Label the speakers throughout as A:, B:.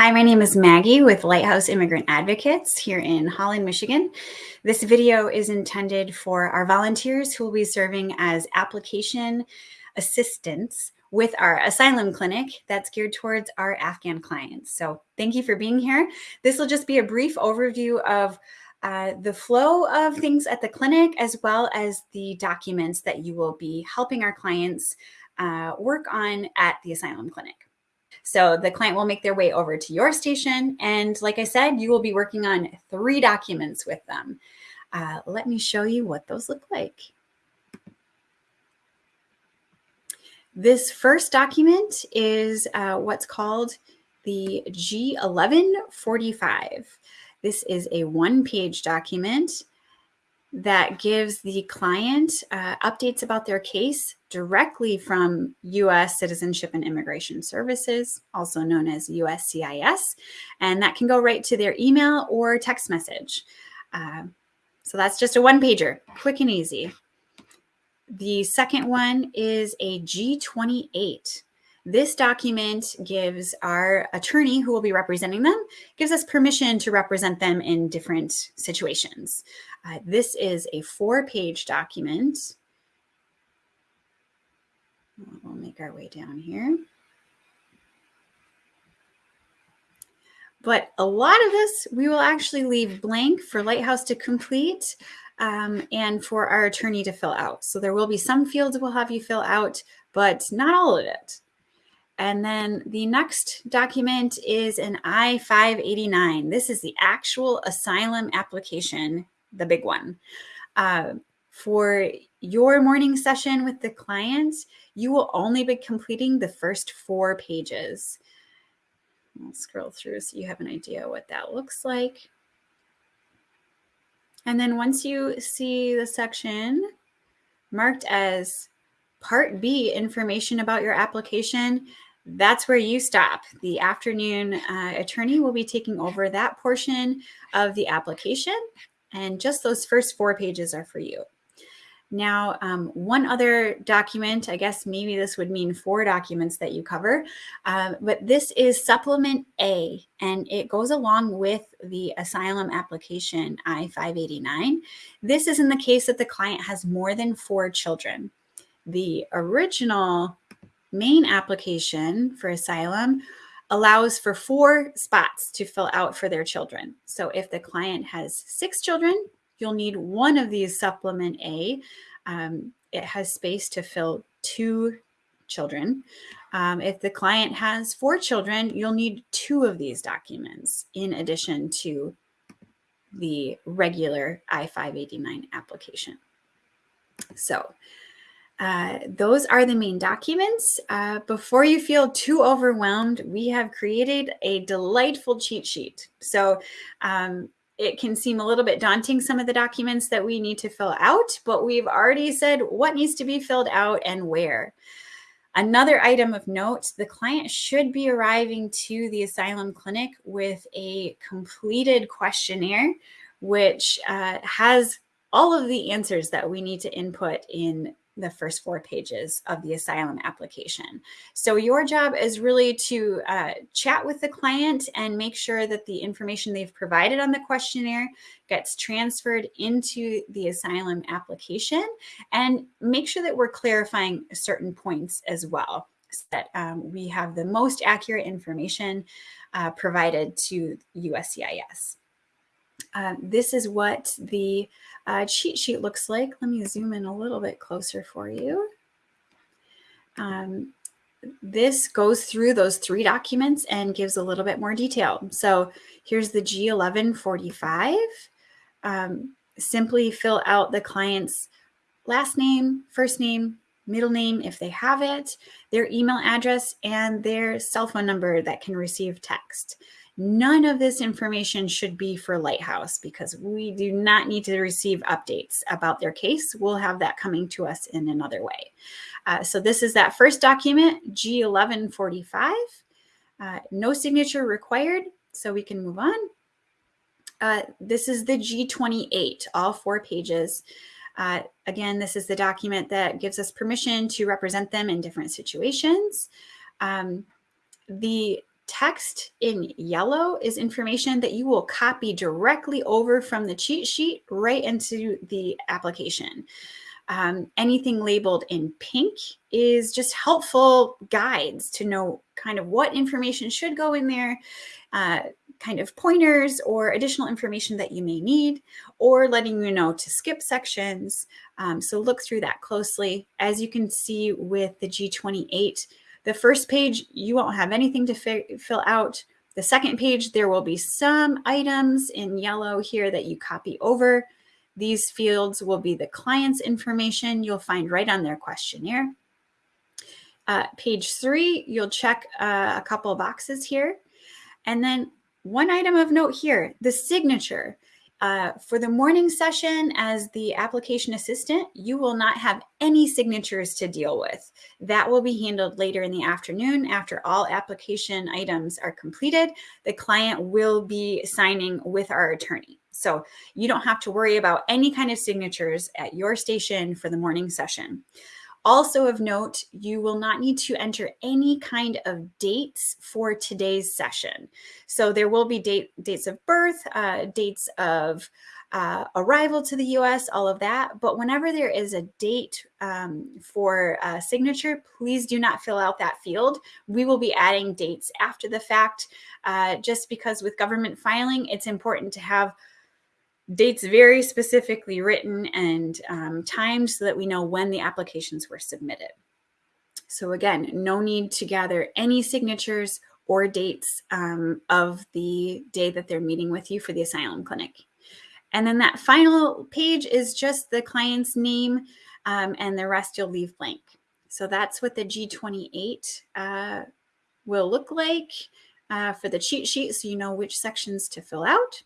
A: Hi, my name is Maggie with Lighthouse Immigrant Advocates here in Holland, Michigan. This video is intended for our volunteers who will be serving as application assistants with our asylum clinic that's geared towards our Afghan clients. So thank you for being here. This will just be a brief overview of uh, the flow of things at the clinic, as well as the documents that you will be helping our clients uh, work on at the asylum clinic. So the client will make their way over to your station. And like I said, you will be working on three documents with them. Uh, let me show you what those look like. This first document is uh, what's called the G1145. This is a one-page document that gives the client uh, updates about their case directly from U.S. Citizenship and Immigration Services, also known as USCIS, and that can go right to their email or text message. Uh, so that's just a one pager, quick and easy. The second one is a G28. This document gives our attorney who will be representing them, gives us permission to represent them in different situations. Uh, this is a four page document. We'll make our way down here. But a lot of this we will actually leave blank for Lighthouse to complete um, and for our attorney to fill out. So there will be some fields we'll have you fill out, but not all of it. And then the next document is an I-589. This is the actual asylum application, the big one. Uh, for your morning session with the client, you will only be completing the first four pages. I'll scroll through so you have an idea what that looks like. And then once you see the section marked as Part B, information about your application, that's where you stop. The afternoon uh, attorney will be taking over that portion of the application and just those first four pages are for you. Now, um, one other document, I guess maybe this would mean four documents that you cover, uh, but this is Supplement A, and it goes along with the asylum application I-589. This is in the case that the client has more than four children. The original main application for asylum allows for four spots to fill out for their children. So if the client has six children, you'll need one of these supplement A. Um, it has space to fill two children. Um, if the client has four children, you'll need two of these documents in addition to the regular I-589 application. So uh, those are the main documents. Uh, before you feel too overwhelmed, we have created a delightful cheat sheet. So um, it can seem a little bit daunting, some of the documents that we need to fill out, but we've already said what needs to be filled out and where. Another item of note, the client should be arriving to the asylum clinic with a completed questionnaire, which uh, has all of the answers that we need to input in the first four pages of the asylum application. So your job is really to uh, chat with the client and make sure that the information they've provided on the questionnaire gets transferred into the asylum application and make sure that we're clarifying certain points as well so that um, we have the most accurate information uh, provided to USCIS. Um, this is what the uh, cheat sheet looks like. Let me zoom in a little bit closer for you. Um, this goes through those three documents and gives a little bit more detail. So here's the G1145. Um, simply fill out the client's last name, first name, middle name if they have it, their email address, and their cell phone number that can receive text. None of this information should be for Lighthouse because we do not need to receive updates about their case. We'll have that coming to us in another way. Uh, so this is that first document, G1145. Uh, no signature required, so we can move on. Uh, this is the G28, all four pages. Uh, again, this is the document that gives us permission to represent them in different situations. Um, the text in yellow is information that you will copy directly over from the cheat sheet right into the application. Um, anything labeled in pink is just helpful guides to know kind of what information should go in there, uh, kind of pointers or additional information that you may need, or letting you know to skip sections. Um, so look through that closely. As you can see with the G28, the first page, you won't have anything to fill out. The second page, there will be some items in yellow here that you copy over. These fields will be the client's information you'll find right on their questionnaire. Uh, page three, you'll check uh, a couple boxes here. And then one item of note here, the signature. Uh, for the morning session as the application assistant, you will not have any signatures to deal with. That will be handled later in the afternoon after all application items are completed. The client will be signing with our attorney. So you don't have to worry about any kind of signatures at your station for the morning session. Also of note, you will not need to enter any kind of dates for today's session. So there will be date, dates of birth, uh, dates of uh, arrival to the US, all of that. But whenever there is a date um, for a signature, please do not fill out that field. We will be adding dates after the fact, uh, just because with government filing, it's important to have dates very specifically written and um, timed so that we know when the applications were submitted. So again, no need to gather any signatures or dates um, of the day that they're meeting with you for the asylum clinic. And then that final page is just the client's name um, and the rest you'll leave blank. So that's what the G28 uh, will look like uh, for the cheat sheet so you know which sections to fill out.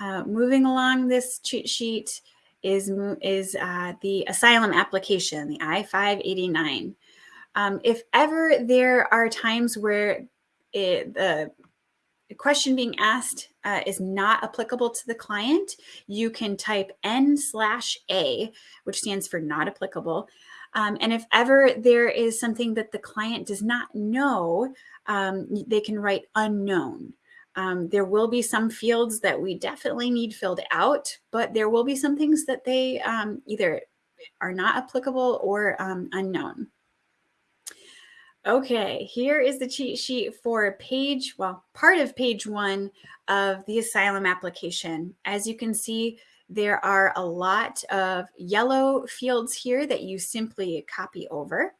A: Uh, moving along this cheat sheet is, is uh, the asylum application, the I-589. Um, if ever there are times where it, the question being asked uh, is not applicable to the client, you can type N slash A, which stands for not applicable. Um, and if ever there is something that the client does not know, um, they can write unknown. Um, there will be some fields that we definitely need filled out, but there will be some things that they um, either are not applicable or um, unknown. Okay, here is the cheat sheet for page, well, part of page one of the asylum application. As you can see, there are a lot of yellow fields here that you simply copy over.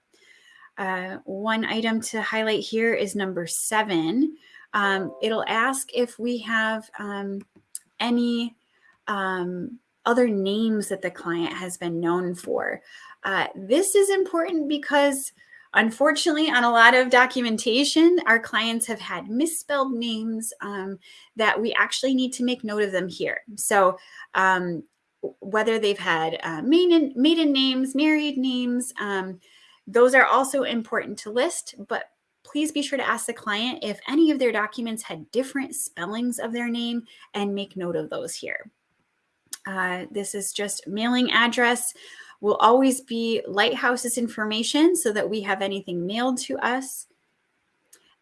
A: Uh, one item to highlight here is number seven, um, it'll ask if we have um, any um, other names that the client has been known for. Uh, this is important because unfortunately on a lot of documentation, our clients have had misspelled names um, that we actually need to make note of them here. So um, whether they've had uh, maiden, maiden names, married names, um, those are also important to list, but please be sure to ask the client if any of their documents had different spellings of their name and make note of those here. Uh, this is just mailing address will always be Lighthouse's information so that we have anything mailed to us.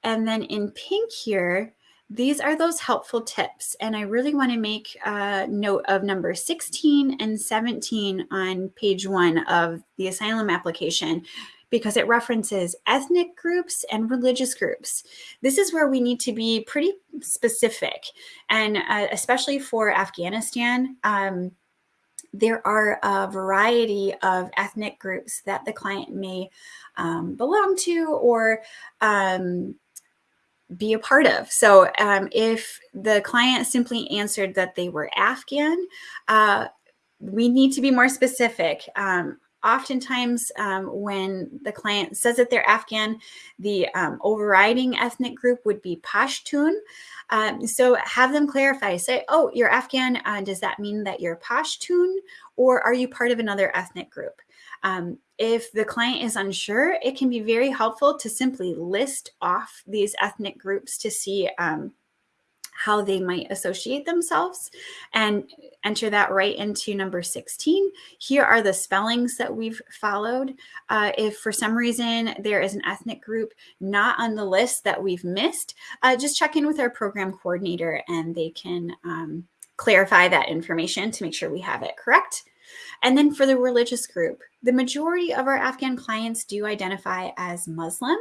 A: And then in pink here, these are those helpful tips. And I really want to make a note of number 16 and 17 on page one of the asylum application because it references ethnic groups and religious groups. This is where we need to be pretty specific. And uh, especially for Afghanistan, um, there are a variety of ethnic groups that the client may um, belong to or um, be a part of. So um, if the client simply answered that they were Afghan, uh, we need to be more specific. Um, oftentimes um, when the client says that they're Afghan, the um, overriding ethnic group would be Pashtun. Um, so have them clarify, say, oh, you're Afghan. Uh, does that mean that you're Pashtun or are you part of another ethnic group? Um, if the client is unsure, it can be very helpful to simply list off these ethnic groups to see um, how they might associate themselves and enter that right into number 16. Here are the spellings that we've followed. Uh, if for some reason there is an ethnic group not on the list that we've missed, uh, just check in with our program coordinator and they can um, clarify that information to make sure we have it correct. And then for the religious group, the majority of our Afghan clients do identify as Muslim,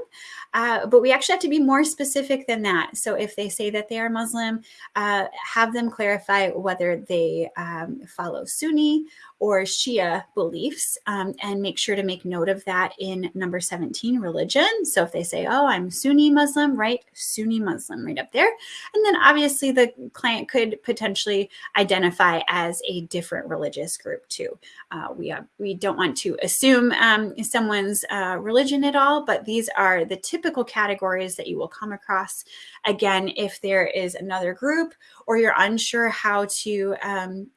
A: uh, but we actually have to be more specific than that. So if they say that they are Muslim, uh, have them clarify whether they um, follow Sunni or Shia beliefs um, and make sure to make note of that in number 17, religion. So if they say, oh, I'm Sunni Muslim, right? Sunni Muslim right up there. And then obviously the client could potentially identify as a different religious group too. Uh, we, have, we don't want to assume um, someone's uh, religion at all, but these are the typical categories that you will come across. Again, if there is another group or you're unsure how to um,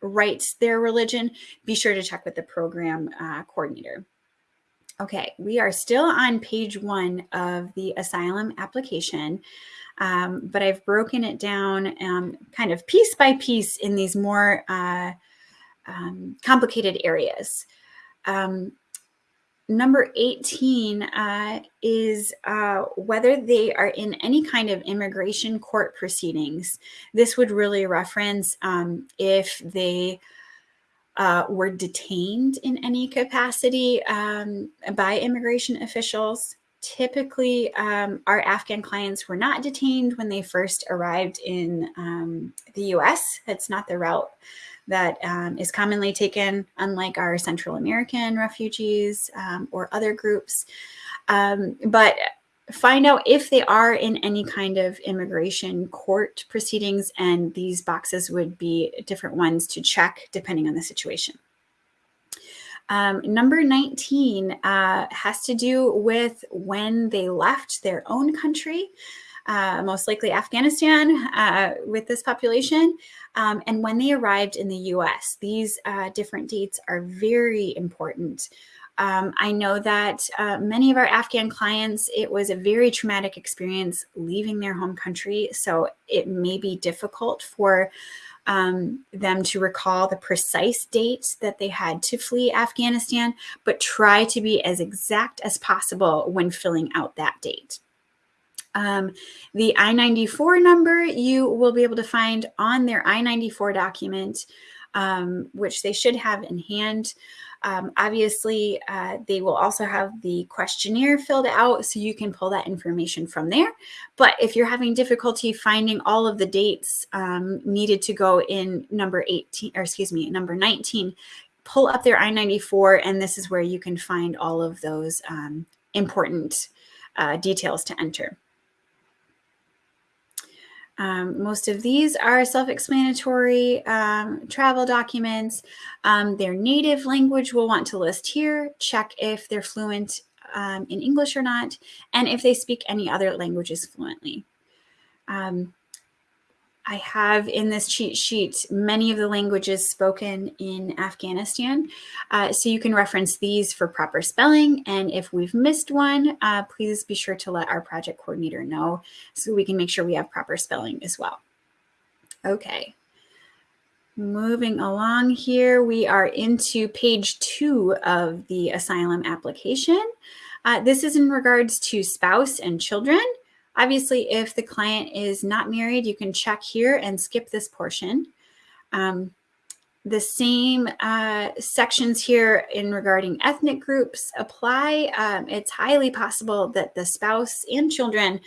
A: write their religion, be sure to check with the program uh, coordinator. Okay, we are still on page one of the asylum application, um, but I've broken it down um, kind of piece by piece in these more uh, um, complicated areas. Um, number 18 uh, is uh, whether they are in any kind of immigration court proceedings. This would really reference um, if they uh, were detained in any capacity um, by immigration officials. Typically, um, our Afghan clients were not detained when they first arrived in um, the US. That's not the route that um, is commonly taken, unlike our Central American refugees um, or other groups. Um, but find out if they are in any kind of immigration court proceedings, and these boxes would be different ones to check depending on the situation. Um, number 19 uh, has to do with when they left their own country uh, most likely Afghanistan uh, with this population, um, and when they arrived in the US. These uh, different dates are very important. Um, I know that uh, many of our Afghan clients, it was a very traumatic experience leaving their home country, so it may be difficult for um, them to recall the precise date that they had to flee Afghanistan, but try to be as exact as possible when filling out that date. Um, the I-94 number you will be able to find on their I-94 document, um, which they should have in hand. Um, obviously, uh, they will also have the questionnaire filled out so you can pull that information from there. But if you're having difficulty finding all of the dates um, needed to go in number 18, or excuse me, number 19, pull up their I-94 and this is where you can find all of those um, important uh, details to enter. Um, most of these are self-explanatory um, travel documents. Um, their native language we'll want to list here. Check if they're fluent um, in English or not, and if they speak any other languages fluently. Um, I have in this cheat sheet many of the languages spoken in Afghanistan. Uh, so you can reference these for proper spelling. And if we've missed one, uh, please be sure to let our project coordinator know so we can make sure we have proper spelling as well. Okay. Moving along here, we are into page two of the asylum application. Uh, this is in regards to spouse and children. Obviously, if the client is not married, you can check here and skip this portion. Um, the same uh, sections here in regarding ethnic groups apply. Um, it's highly possible that the spouse and children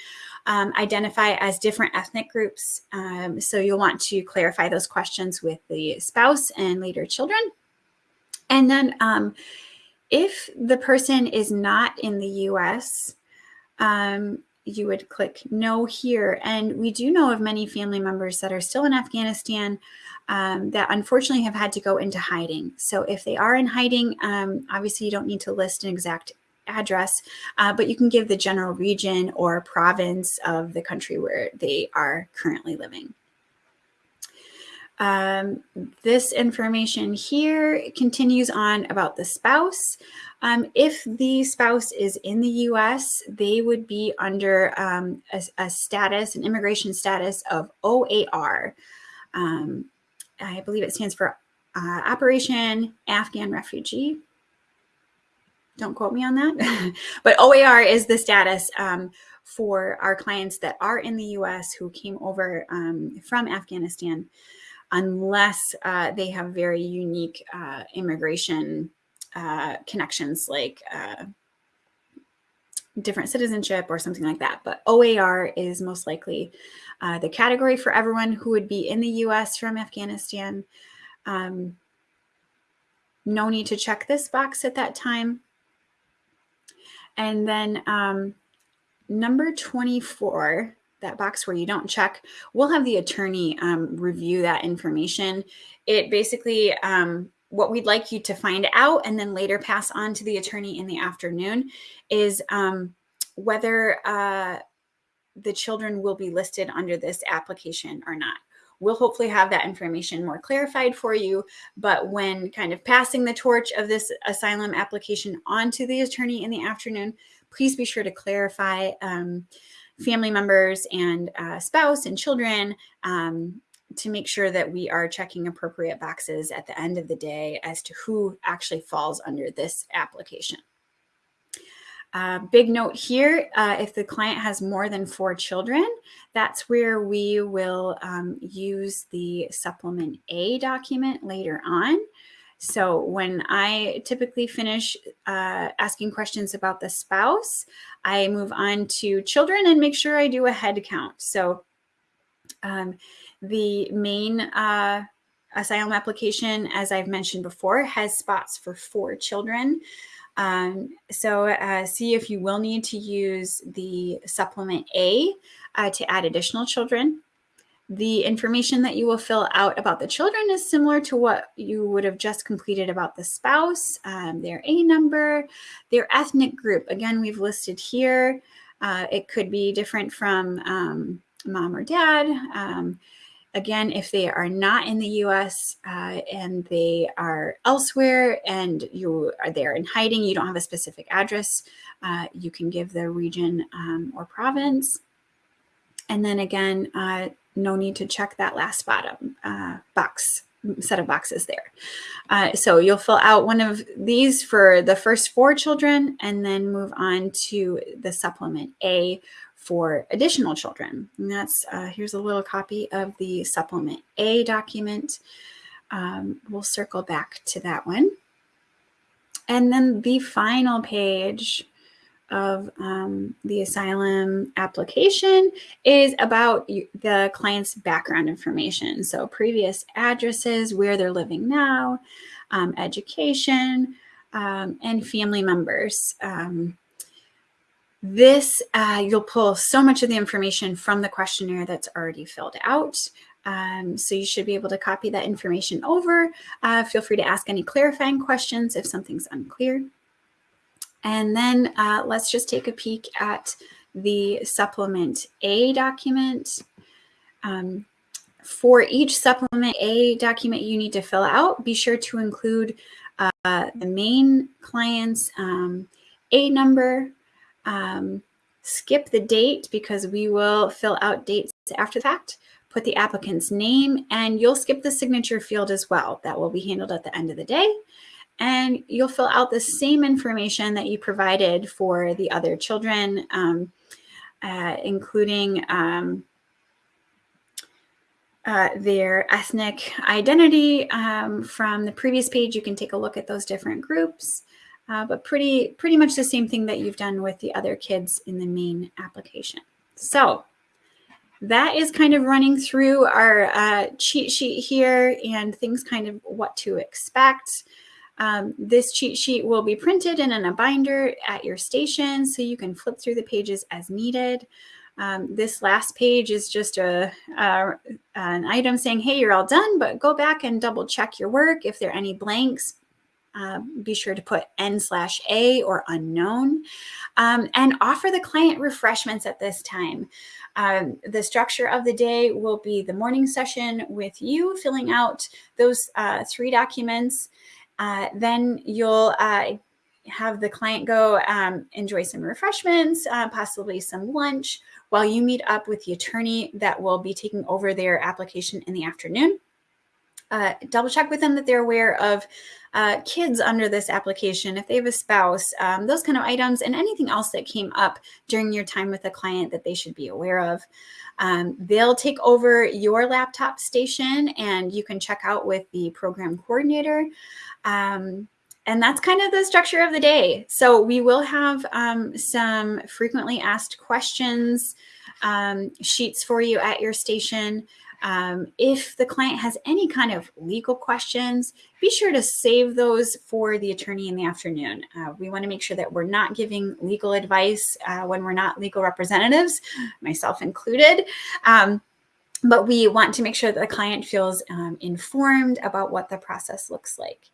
A: um, identify as different ethnic groups. Um, so you'll want to clarify those questions with the spouse and later children. And then um, if the person is not in the US, um, you would click no here. And we do know of many family members that are still in Afghanistan um, that unfortunately have had to go into hiding. So if they are in hiding, um, obviously you don't need to list an exact address, uh, but you can give the general region or province of the country where they are currently living. Um, this information here continues on about the spouse. Um, if the spouse is in the US, they would be under um, a, a, status, an immigration status of OAR. Um, I believe it stands for uh, Operation Afghan Refugee. Don't quote me on that. but OAR is the status um, for our clients that are in the US who came over um, from Afghanistan unless uh, they have very unique uh, immigration uh, connections like uh, different citizenship or something like that. But OAR is most likely uh, the category for everyone who would be in the US from Afghanistan. Um, no need to check this box at that time. And then um, number 24 that box where you don't check, we'll have the attorney um, review that information. It basically, um, what we'd like you to find out and then later pass on to the attorney in the afternoon is um, whether uh, the children will be listed under this application or not. We'll hopefully have that information more clarified for you, but when kind of passing the torch of this asylum application onto the attorney in the afternoon, please be sure to clarify um, family members and uh, spouse and children um, to make sure that we are checking appropriate boxes at the end of the day as to who actually falls under this application. Uh, big note here, uh, if the client has more than four children, that's where we will um, use the supplement A document later on. So when I typically finish uh, asking questions about the spouse, I move on to children and make sure I do a head count. So um, the main uh, asylum application, as I've mentioned before, has spots for four children. Um, so uh, see if you will need to use the supplement A uh, to add additional children. The information that you will fill out about the children is similar to what you would have just completed about the spouse, um, their A number, their ethnic group. Again, we've listed here. Uh, it could be different from um, mom or dad. Um, again, if they are not in the US uh, and they are elsewhere and you are there in hiding, you don't have a specific address, uh, you can give the region um, or province. And then again, uh, no need to check that last bottom uh, box set of boxes there. Uh, so you'll fill out one of these for the first four children and then move on to the supplement A for additional children. And that's, uh, here's a little copy of the supplement A document. Um, we'll circle back to that one. And then the final page of um, the asylum application is about the client's background information. So previous addresses, where they're living now, um, education, um, and family members. Um, this, uh, you'll pull so much of the information from the questionnaire that's already filled out. Um, so you should be able to copy that information over. Uh, feel free to ask any clarifying questions if something's unclear. And then uh, let's just take a peek at the supplement A document. Um, for each supplement A document you need to fill out, be sure to include uh, the main client's um, A number, um, skip the date because we will fill out dates after the fact, put the applicant's name, and you'll skip the signature field as well. That will be handled at the end of the day and you'll fill out the same information that you provided for the other children, um, uh, including um, uh, their ethnic identity. Um, from the previous page, you can take a look at those different groups, uh, but pretty, pretty much the same thing that you've done with the other kids in the main application. So that is kind of running through our uh, cheat sheet here and things kind of what to expect. Um, this cheat sheet will be printed and in a binder at your station so you can flip through the pages as needed. Um, this last page is just a, a, an item saying, hey, you're all done, but go back and double check your work. If there are any blanks, uh, be sure to put N slash A or unknown um, and offer the client refreshments at this time. Um, the structure of the day will be the morning session with you filling out those uh, three documents. Uh, then you'll uh, have the client go um, enjoy some refreshments, uh, possibly some lunch, while you meet up with the attorney that will be taking over their application in the afternoon. Uh, double check with them that they're aware of uh, kids under this application, if they have a spouse, um, those kind of items, and anything else that came up during your time with the client that they should be aware of. Um, they'll take over your laptop station and you can check out with the program coordinator. Um, and that's kind of the structure of the day. So we will have um, some frequently asked questions um, sheets for you at your station. Um, if the client has any kind of legal questions, be sure to save those for the attorney in the afternoon. Uh, we want to make sure that we're not giving legal advice uh, when we're not legal representatives, myself included. Um, but we want to make sure that the client feels um, informed about what the process looks like.